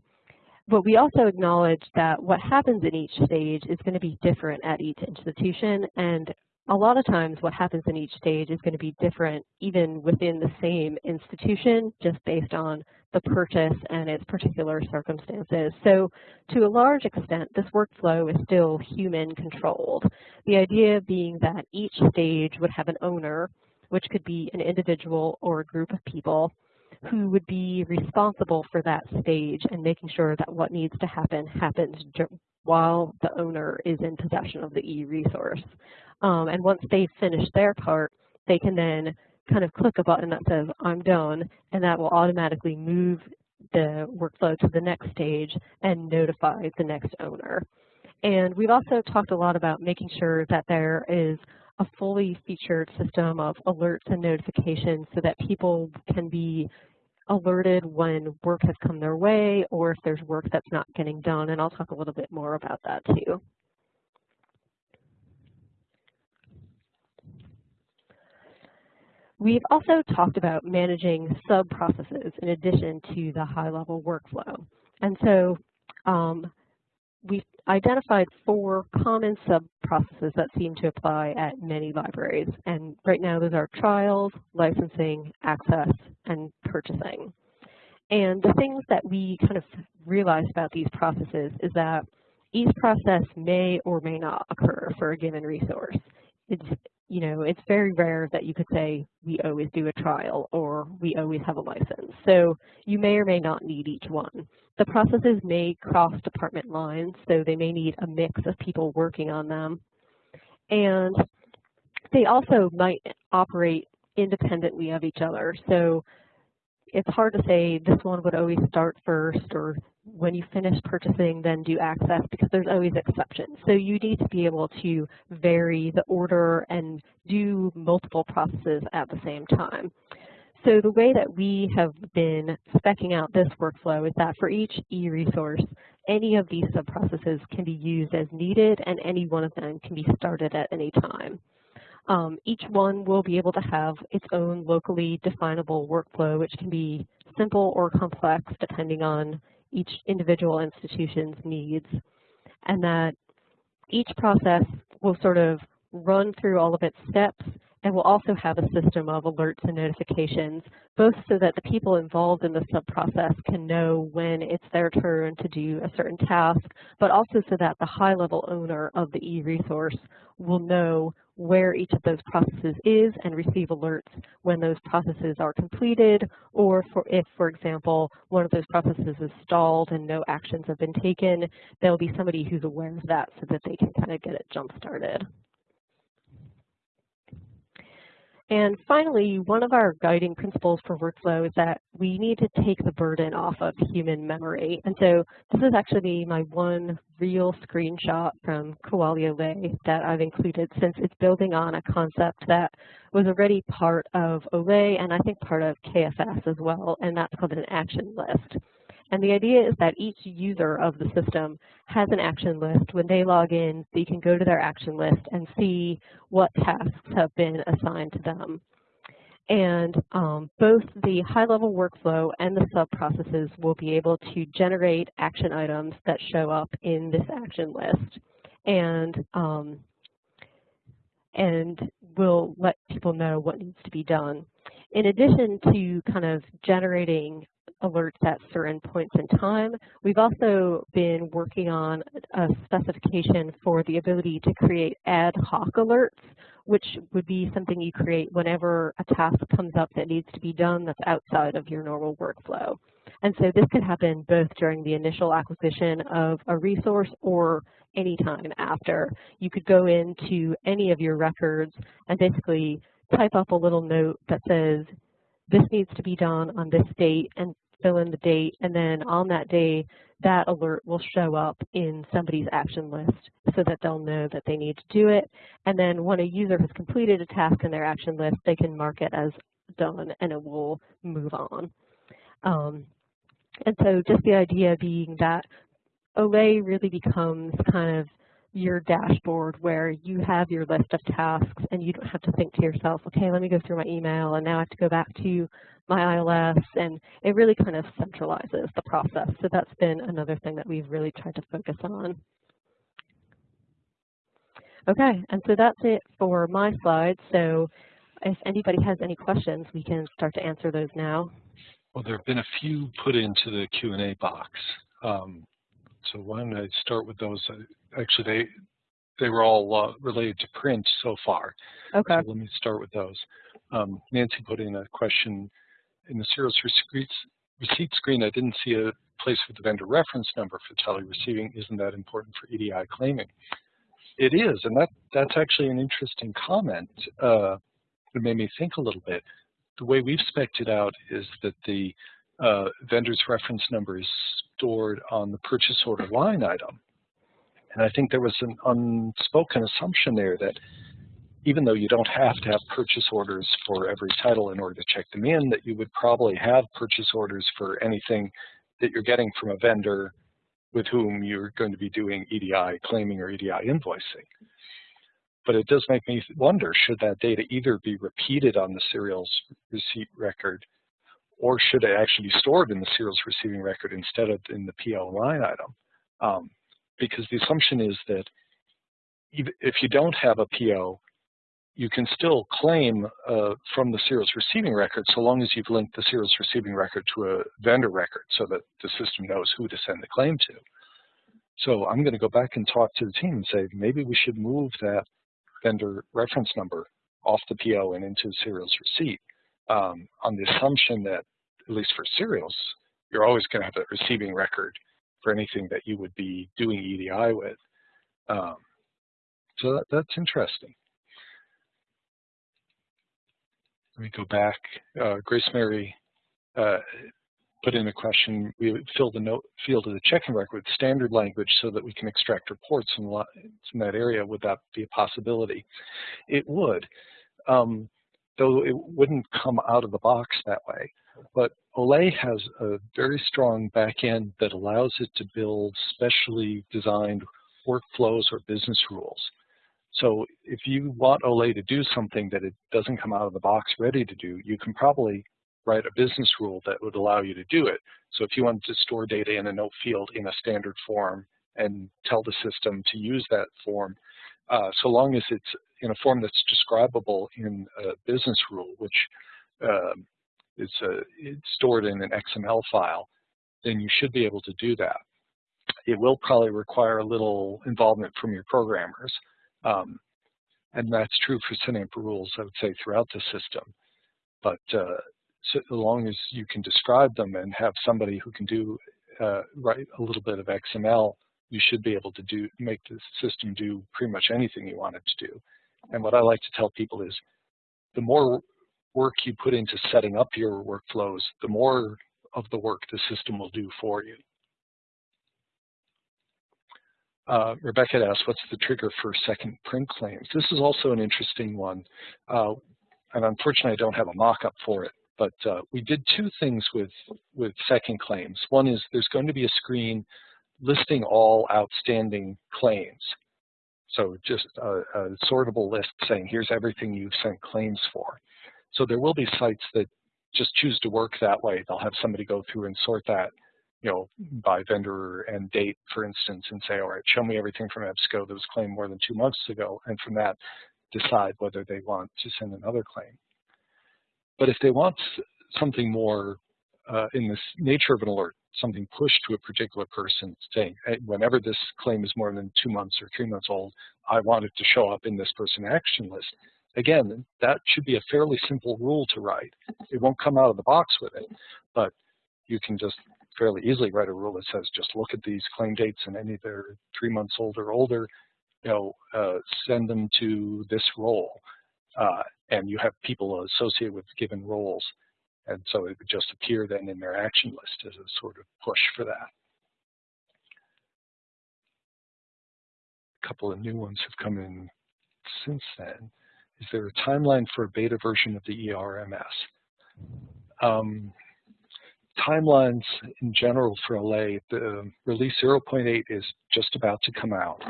but we also acknowledge that what happens in each stage is going to be different at each institution and a lot of times what happens in each stage is going to be different even within the same institution just based on the purchase and its particular circumstances. So to a large extent, this workflow is still human controlled. The idea being that each stage would have an owner, which could be an individual or a group of people, who would be responsible for that stage and making sure that what needs to happen happens while the owner is in possession of the e-resource. Um, and once they've finished their part, they can then kind of click a button that says, I'm done, and that will automatically move the workflow to the next stage and notify the next owner. And we've also talked a lot about making sure that there is a fully featured system of alerts and notifications so that people can be alerted when work has come their way or if there's work that's not getting done. And I'll talk a little bit more about that too. We've also talked about managing sub-processes in addition to the high-level workflow. And so um, we've identified four common sub-processes that seem to apply at many libraries. And right now those are trials, licensing, access, and purchasing. And the things that we kind of realized about these processes is that each process may or may not occur for a given resource. It's, you know, it's very rare that you could say we always do a trial or we always have a license. So you may or may not need each one. The processes may cross department lines, so they may need a mix of people working on them. And they also might operate independently of each other. So it's hard to say this one would always start first or when you finish purchasing then do access because there's always exceptions. So you need to be able to vary the order and do multiple processes at the same time. So the way that we have been specking out this workflow is that for each e-resource, any of these sub-processes can be used as needed and any one of them can be started at any time. Um, each one will be able to have its own locally definable workflow, which can be simple or complex depending on each individual institution's needs. And that each process will sort of run through all of its steps and we'll also have a system of alerts and notifications, both so that the people involved in the sub-process can know when it's their turn to do a certain task, but also so that the high-level owner of the e-resource will know where each of those processes is and receive alerts when those processes are completed, or for if, for example, one of those processes is stalled and no actions have been taken, there'll be somebody who's aware of that so that they can kind of get it jump-started. And finally, one of our guiding principles for workflow is that we need to take the burden off of human memory. And so this is actually my one real screenshot from Kuali OLE that I've included since it's building on a concept that was already part of OLE and I think part of KFS as well, and that's called an action list. And the idea is that each user of the system has an action list. When they log in, they can go to their action list and see what tasks have been assigned to them. And um, both the high-level workflow and the sub-processes will be able to generate action items that show up in this action list. And um, and will let people know what needs to be done. In addition to kind of generating alerts at certain points in time. We've also been working on a specification for the ability to create ad hoc alerts, which would be something you create whenever a task comes up that needs to be done that's outside of your normal workflow. And so this could happen both during the initial acquisition of a resource or any time after. You could go into any of your records and basically type up a little note that says, this needs to be done on this date and fill in the date, and then on that day, that alert will show up in somebody's action list so that they'll know that they need to do it. And then when a user has completed a task in their action list, they can mark it as done and it will move on. Um, and so just the idea being that OLE really becomes kind of your dashboard where you have your list of tasks and you don't have to think to yourself, okay, let me go through my email and now I have to go back to my ILS and it really kind of centralizes the process. So that's been another thing that we've really tried to focus on. Okay, and so that's it for my slides. So if anybody has any questions, we can start to answer those now. Well, there have been a few put into the Q&A box. Um, so why don't I start with those? Actually, they they were all uh, related to print so far. Okay. So let me start with those. Um, Nancy put in a question in the serials receipt, receipt screen. I didn't see a place with the vendor reference number for tele receiving. Isn't that important for EDI claiming? It is, and that that's actually an interesting comment. Uh, it made me think a little bit. The way we've spec'd it out is that the uh, vendor's reference number is stored on the purchase order line item. And I think there was an unspoken assumption there that even though you don't have to have purchase orders for every title in order to check them in, that you would probably have purchase orders for anything that you're getting from a vendor with whom you're going to be doing EDI claiming or EDI invoicing. But it does make me wonder, should that data either be repeated on the serials receipt record or should it actually be stored in the serials receiving record instead of in the PO line item? Um, because the assumption is that if you don't have a PO, you can still claim uh, from the serials receiving record so long as you've linked the serials receiving record to a vendor record so that the system knows who to send the claim to. So I'm going to go back and talk to the team and say maybe we should move that vendor reference number off the PO and into the serials receipt um, on the assumption that, at least for serials, you're always going to have a receiving record for anything that you would be doing EDI with. Um, so that, that's interesting. Let me go back. Uh, Grace Mary uh, put in a question. We fill the note field of the check-in record with standard language so that we can extract reports in, in that area. Would that be a possibility? It would. Um, though it wouldn't come out of the box that way. But OLE has a very strong backend that allows it to build specially designed workflows or business rules. So if you want OLE to do something that it doesn't come out of the box ready to do, you can probably write a business rule that would allow you to do it. So if you wanted to store data in a note field in a standard form and tell the system to use that form, uh, so long as it's in a form that's describable in a business rule, which um, is uh, stored in an XML file, then you should be able to do that. It will probably require a little involvement from your programmers. Um, and that's true for up rules, I would say, throughout the system. But uh, so long as you can describe them and have somebody who can do uh, write a little bit of XML you should be able to do make the system do pretty much anything you want it to do. And what I like to tell people is the more work you put into setting up your workflows, the more of the work the system will do for you. Uh, Rebecca asked, what's the trigger for second print claims? This is also an interesting one. Uh, and unfortunately, I don't have a mock-up for it. But uh, we did two things with, with second claims. One is there's going to be a screen listing all outstanding claims. So just a, a, sortable list saying, here's everything you've sent claims for. So there will be sites that just choose to work that way. They'll have somebody go through and sort that, you know, by vendor and date, for instance, and say, all right, show me everything from EBSCO that was claimed more than two months ago, and from that, decide whether they want to send another claim. But if they want something more uh, in this nature of an alert, something pushed to a particular person saying, hey, whenever this claim is more than two months or three months old, I want it to show up in this person action list. Again, that should be a fairly simple rule to write. It won't come out of the box with it, but you can just fairly easily write a rule that says just look at these claim dates and any that are three months old or older, you know, uh, send them to this role. Uh, and you have people associated with given roles. And so it would just appear then in their action list as a sort of push for that. A couple of new ones have come in since then. Is there a timeline for a beta version of the ERMS? Um, timelines in general for OLE, the release 0.8 is just about to come out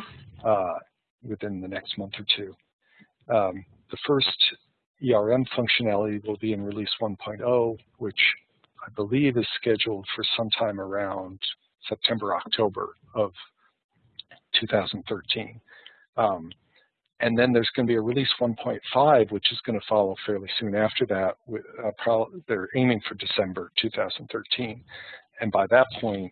uh, within the next month or two. Um, the first ERM functionality will be in release 1.0, which I believe is scheduled for sometime around September, October of 2013. Um, and then there's going to be a release 1.5, which is going to follow fairly soon after that. Uh, they're aiming for December 2013. And by that point,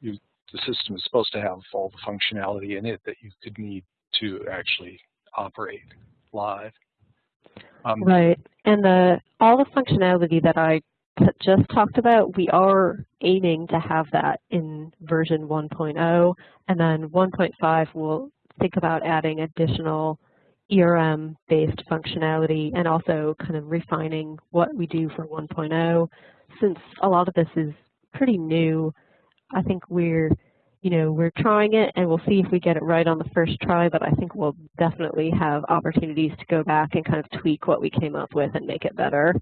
you, the system is supposed to have all the functionality in it that you could need to actually operate live. Um, right. And the all the functionality that I just talked about, we are aiming to have that in version 1.0. And then 1.5 will think about adding additional ERM-based functionality and also kind of refining what we do for 1.0. Since a lot of this is pretty new, I think we're, you know, we're trying it and we'll see if we get it right on the first try, but I think we'll definitely have opportunities to go back and kind of tweak what we came up with and make it better.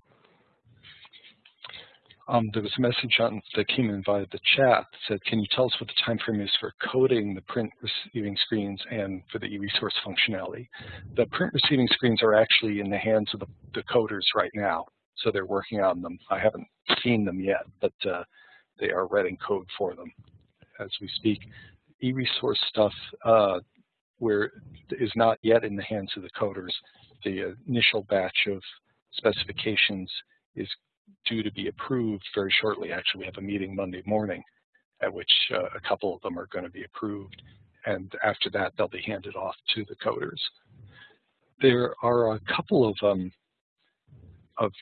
Um, there was a message on that came in via the chat that said, can you tell us what the time frame is for coding the print receiving screens and for the e-resource functionality? The print receiving screens are actually in the hands of the, the, coders right now, so they're working on them. I haven't seen them yet, but uh, they are writing code for them as we speak. E-resource stuff uh, where is not yet in the hands of the coders. The initial batch of specifications is due to be approved very shortly. Actually, we have a meeting Monday morning at which uh, a couple of them are going to be approved. And after that, they'll be handed off to the coders. There are a couple of, um, of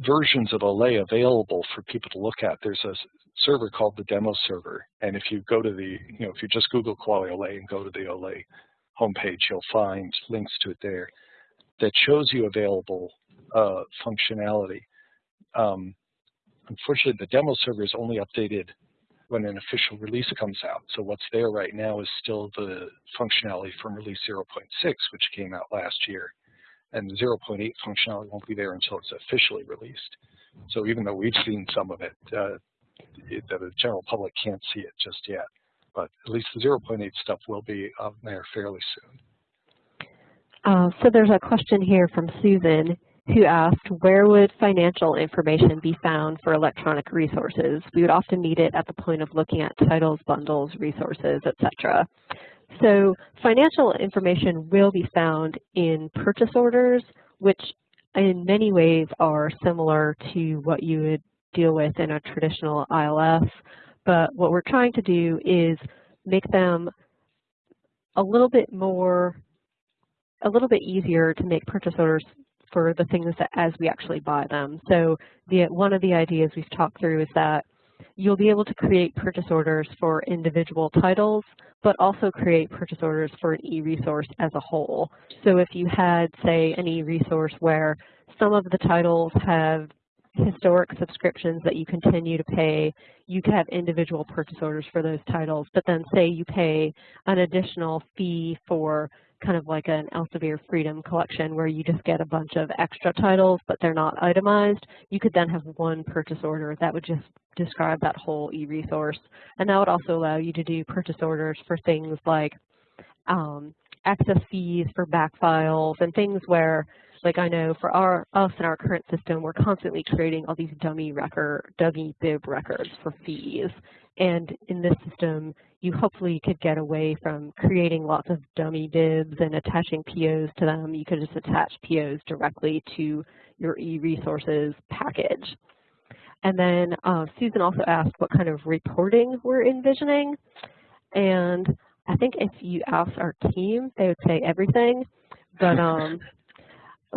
versions of OLE available for people to look at. There's a server called the demo server. And if you go to the, you know, if you just Google Kuali OLE and go to the OLE homepage, you'll find links to it there that shows you available uh, functionality. Um, unfortunately, the demo server is only updated when an official release comes out. So what's there right now is still the functionality from release 0.6, which came out last year. And the 0.8 functionality won't be there until it's officially released. So even though we've seen some of it, uh, the general public can't see it just yet. But at least the 0.8 stuff will be out there fairly soon. Uh, so there's a question here from Susan who asked, where would financial information be found for electronic resources? We would often need it at the point of looking at titles, bundles, resources, etc. So financial information will be found in purchase orders, which in many ways are similar to what you would deal with in a traditional ILS. But what we're trying to do is make them a little bit more, a little bit easier to make purchase orders for the things that as we actually buy them. So the, one of the ideas we've talked through is that you'll be able to create purchase orders for individual titles, but also create purchase orders for an e-resource as a whole. So if you had, say, an e-resource where some of the titles have historic subscriptions that you continue to pay, you could have individual purchase orders for those titles, but then say you pay an additional fee for kind of like an Elsevier Freedom collection where you just get a bunch of extra titles, but they're not itemized. You could then have one purchase order that would just describe that whole e-resource. And that would also allow you to do purchase orders for things like um, access fees for back files and things where like I know for our us in our current system, we're constantly creating all these dummy record, dummy bib records for fees. And in this system, you hopefully could get away from creating lots of dummy bibs and attaching POs to them. You could just attach POs directly to your e-resources package. And then uh, Susan also asked what kind of reporting we're envisioning. And I think if you ask our team, they would say everything. But um,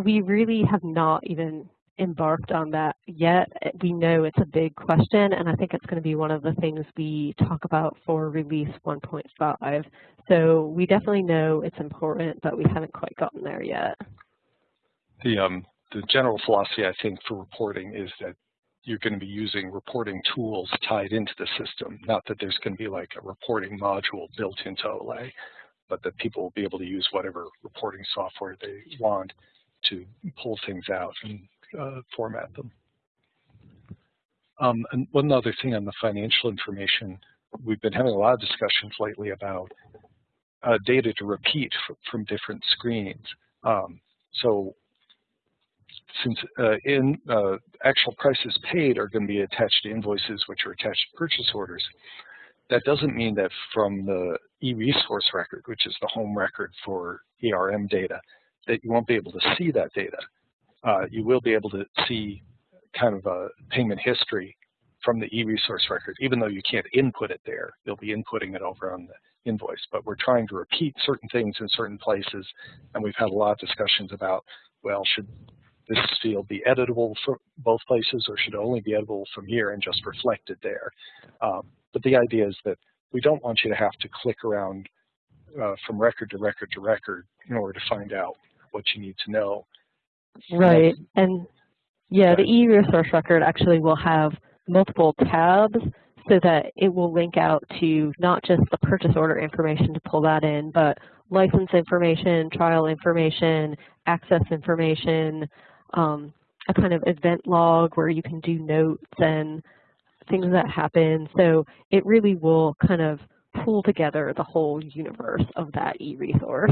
we really have not even embarked on that yet. We know it's a big question, and I think it's going to be one of the things we talk about for release 1.5. So we definitely know it's important, but we haven't quite gotten there yet. The, um, the general philosophy, I think, for reporting is that you're going to be using reporting tools tied into the system, not that there's going to be like a reporting module built into OLE, but that people will be able to use whatever reporting software they want to pull things out and uh, format them. Um, and one other thing on the financial information, we've been having a lot of discussions lately about uh, data to repeat from different screens. Um, so since uh, in uh, actual prices paid are going to be attached to invoices which are attached to purchase orders, that doesn't mean that from the e-resource record, which is the home record for ERM data, that you won't be able to see that data. Uh, you will be able to see kind of a payment history from the e-resource record, even though you can't input it there. You'll be inputting it over on the invoice. But we're trying to repeat certain things in certain places, and we've had a lot of discussions about, well, should this field be editable for both places, or should it only be editable from here and just reflected there? Um, but the idea is that we don't want you to have to click around uh, from record to record to record in order to find out what you need to know. Right, and yeah, the e-resource record actually will have multiple tabs so that it will link out to not just the purchase order information to pull that in, but license information, trial information, access information, um, a kind of event log where you can do notes and things that happen. So it really will kind of pull together the whole universe of that e-resource.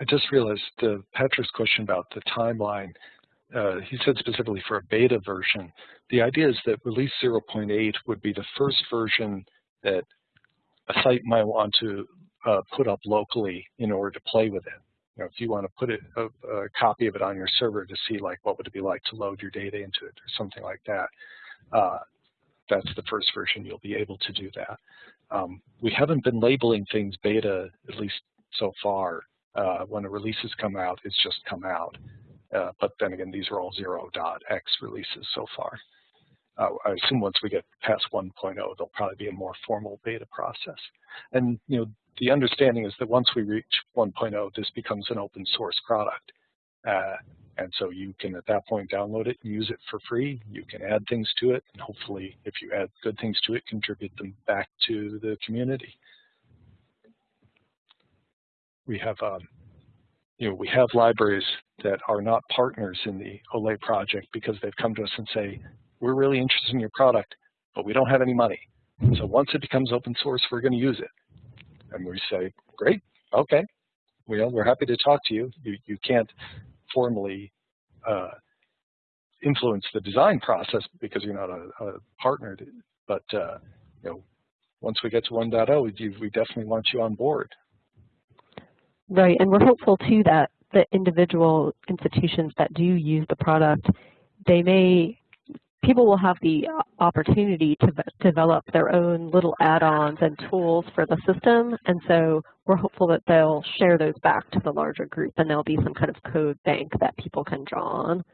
I just realized uh, Patrick's question about the timeline. Uh, he said specifically for a beta version. The idea is that release 0.8 would be the first version that a site might want to uh, put up locally in order to play with it. You know, if you want to put it, a, a, copy of it on your server to see like what would it be like to load your data into it or something like that, uh, that's the first version you'll be able to do that. Um, we haven't been labeling things beta, at least so far. Uh, when the releases come out, it's just come out. Uh, but then again, these are all 0.x releases so far. Uh, I assume once we get past 1.0, there'll probably be a more formal beta process. And you know, the understanding is that once we reach 1.0, this becomes an open source product. Uh, and so you can, at that point, download it and use it for free. You can add things to it, and hopefully, if you add good things to it, contribute them back to the community. We have, um, you know, we have libraries that are not partners in the OLE project because they've come to us and say, we're really interested in your product, but we don't have any money. So once it becomes open source, we're going to use it. And we say, great, okay, well, we're happy to talk to you. You, you can't formally uh, influence the design process because you're not a, a partner, but uh, you know, once we get to 1.0, we, we definitely want you on board. Right, and we're hopeful too that the individual institutions that do use the product, they may people will have the opportunity to develop their own little add-ons and tools for the system. And so we're hopeful that they'll share those back to the larger group and there'll be some kind of code bank that people can draw on.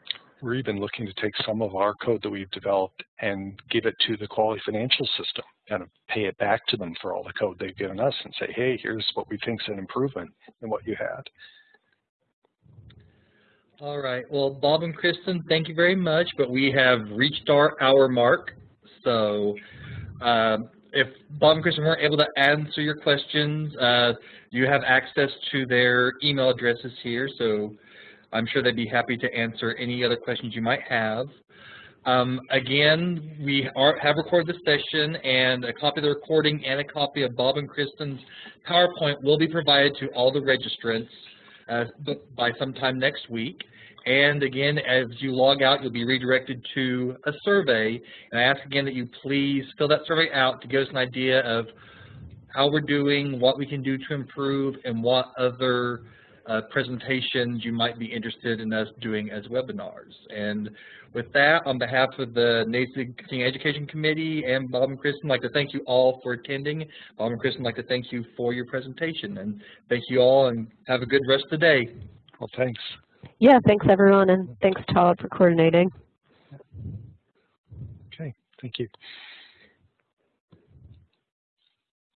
We're even looking to take some of our code that we've developed and give it to the Kuali financial system, kind of pay it back to them for all the code they've given us and say, hey, here's what we think is an improvement in what you had. All right. Well, Bob and Kristen, thank you very much, but we have reached our hour mark. So uh, if Bob and Kristen weren't able to answer your questions, uh, you have access to their email addresses here, so I'm sure they'd be happy to answer any other questions you might have. Um, again, we are, have recorded the session, and a copy of the recording and a copy of Bob and Kristen's PowerPoint will be provided to all the registrants uh, by sometime next week. And again, as you log out, you'll be redirected to a survey. And I ask again that you please fill that survey out to give us an idea of how we're doing, what we can do to improve, and what other uh, presentations you might be interested in us doing as webinars. And with that, on behalf of the NAEYC Continuing Education Committee and Bob and Kristen, I'd like to thank you all for attending. Bob and Kristen, I'd like to thank you for your presentation. And thank you all, and have a good rest of the day. Well, thanks. Yeah, thanks everyone, and thanks Todd for coordinating. Okay, thank you.